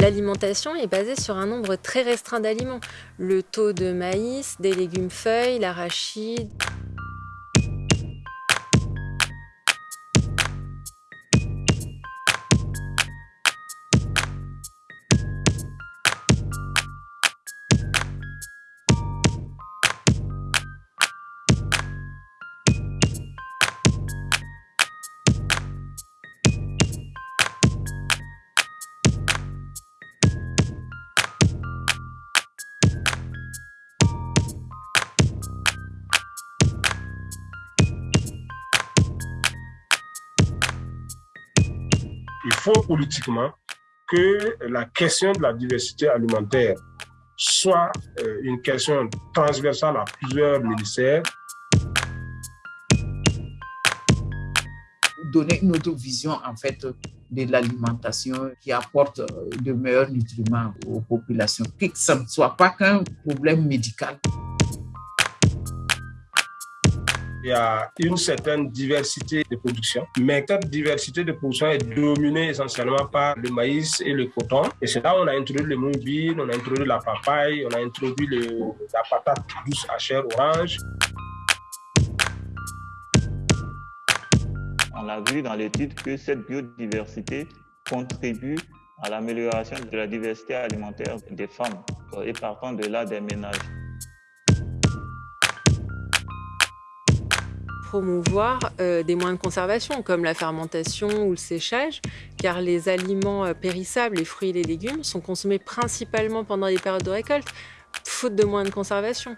L'alimentation est basée sur un nombre très restreint d'aliments. Le taux de maïs, des légumes feuilles, l'arachide... Il faut politiquement que la question de la diversité alimentaire soit euh, une question transversale à plusieurs ministères. Donner une autre vision en fait de l'alimentation qui apporte euh, de meilleurs nutriments aux populations, que ce ne soit pas qu'un problème médical il y a une certaine diversité de production, mais cette diversité de production est dominée essentiellement par le maïs et le coton. Et c'est là où on a introduit le mobile, on a introduit la papaye, on a introduit le, la patate douce à chair orange. On a vu dans l'étude que cette biodiversité contribue à l'amélioration de la diversité alimentaire des femmes et partant de là des ménages. Promouvoir euh, des moyens de conservation comme la fermentation ou le séchage, car les aliments euh, périssables, les fruits et les légumes, sont consommés principalement pendant les périodes de récolte, faute de moyens de conservation.